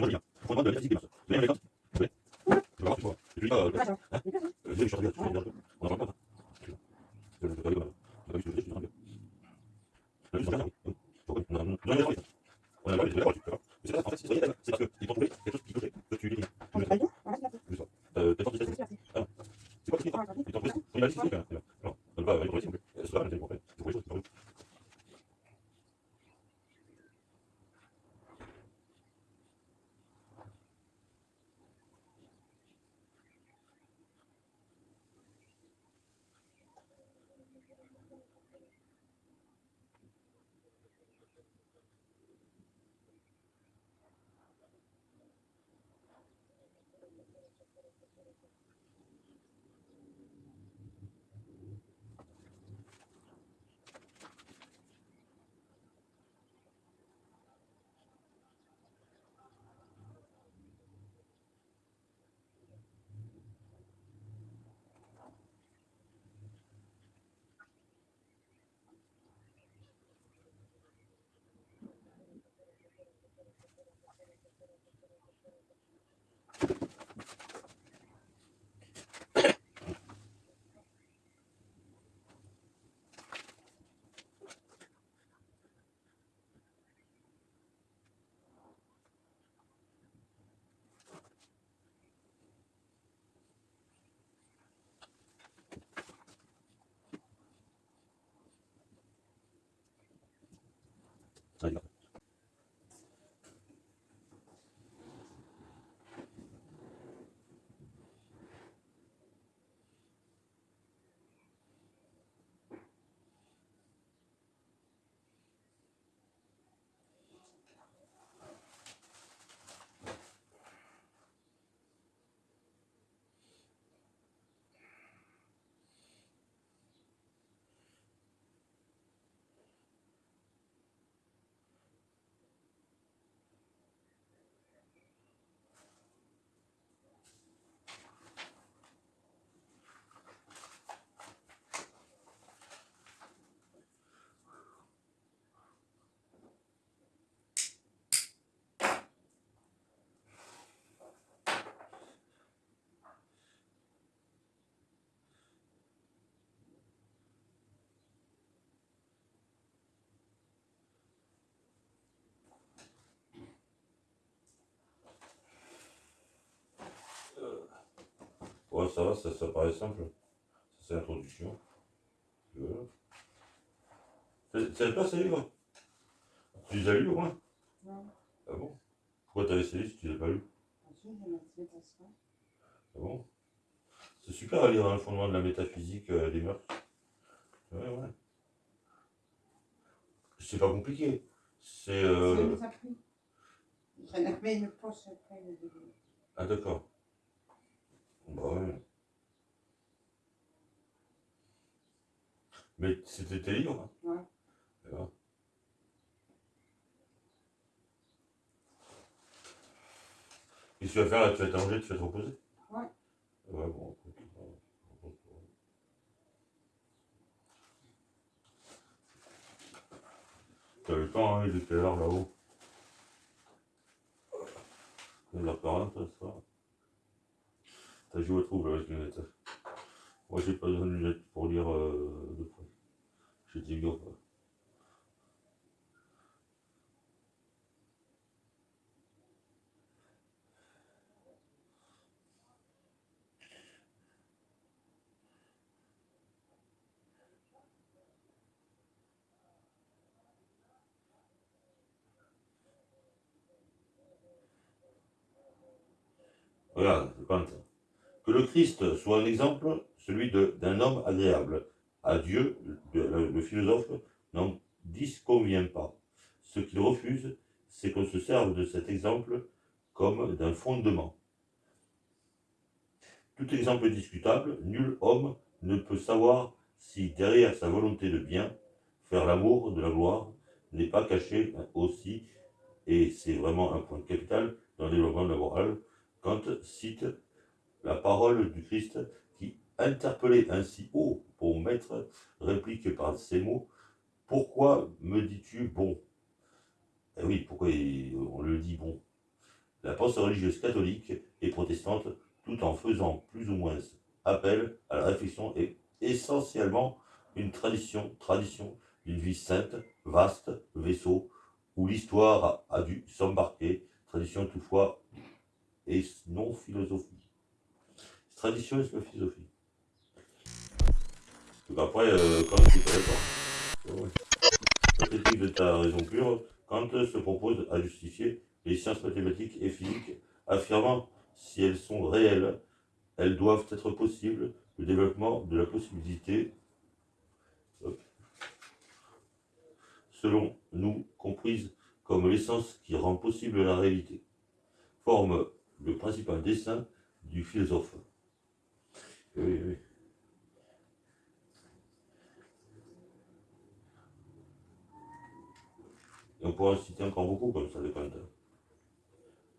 vraiment de la métaphysique des mœurs. Vous avez un exemple Oui. Tu vas voir, tu vois. Et tu pas, euh, hein Euh, je suis en train de dire, on en parle pas, hein. Je ça. Je je suis en train de dire. On a oui. On a- on a- on a ça. On a la tu. Mais c'est pas ça, en fait, c'est c'est parce qu'ils t'ont trouvé quelque chose qui clochait, que tu l'écris. Pas le se faire. Juste ça. Euh, tu sais, c'est- Ah. C'est quoi ce qu'ils t'ont Ils t'ont trouvé Ils t'ont trouvé quand même. Non, ça va, ça, ça paraît simple. Ça, c'est l'introduction. Voilà. C'est toi, ce livre Tu les as lus au moins Non. Ah bon? Pourquoi t'as laissé si tu les as pas tasseaux. Ah bon? C'est super à lire hein, le fondement de la métaphysique euh, des mœurs. Ouais, ouais. C'est pas compliqué. C'est. Ça Euh... nous a pris. J'en avais une poche après le début. Ah d'accord. Bah ouais. Mais c'était tes livres hein Ouais. Voilà. Qu'est-ce que tu vas faire là Tu vas t'allonger, tu vas te reposer Ouais. Ouais, bon, T'as le temps, hein, il est quelle heure là-haut Il est la 40, ça. T'as joué au trouble avec les lunettes. Moi, j'ai pas besoin de lunettes pour lire euh, de Regarde, Kant. Que le Christ soit un exemple, celui d'un homme agréable. À Dieu, le, philosophe n'en disconvient pas. Ce qu'il refuse, c'est qu'on se serve de cet exemple comme d'un fondement. Tout exemple discutable, nul homme ne peut savoir si derrière sa volonté de bien, faire l'amour de la gloire n'est pas caché aussi, et c'est vraiment un point capital dans le développement de la morale, Kant cite la parole du Christ interpellé ainsi haut pour maître, réplique par ces mots Pourquoi me dis-tu bon? Eh oui, pourquoi on le dit bon? La pensée religieuse catholique et protestante, tout en faisant plus ou moins appel à la réflexion, est essentiellement une tradition, tradition d'une vie sainte, vaste, vaisseau, où l'histoire a, dû s'embarquer, tradition toutefois et non philosophie. Tradition et philosophie. Après, euh, quand tu pas, la critique de ta raison pure, Kant se propose à justifier les sciences mathématiques et physiques, affirmant si elles sont réelles, elles doivent être possibles, le développement de la possibilité, selon nous, comprise comme l'essence qui rend possible la réalité, forme le principal dessin du philosophe. Oui, oui. Et on pourra en citer encore beaucoup comme ça de Kant.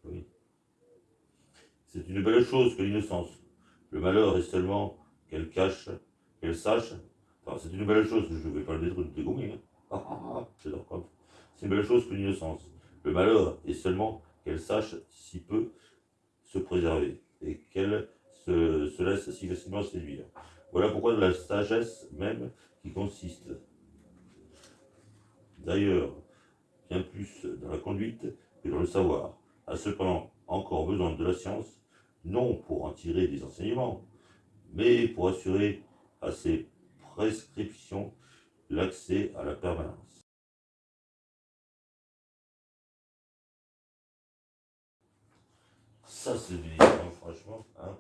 Oui. C'est une belle chose que l'innocence. Le malheur est seulement qu'elle cache, qu'elle sache. Enfin, c'est une belle chose, je ne vais pas le détruire, dégommer. Hein. Ah, ah, ah, c'est une belle chose que l'innocence. Le malheur est seulement qu'elle sache si peu se préserver et qu'elle se, se, laisse si facilement séduire. Voilà pourquoi la sagesse même qui consiste d'ailleurs plus dans la conduite que dans le savoir, a cependant encore besoin de la science, non pour en tirer des enseignements, mais pour assurer à ses prescriptions l'accès à la permanence. Ça, c'est du franchement. Hein.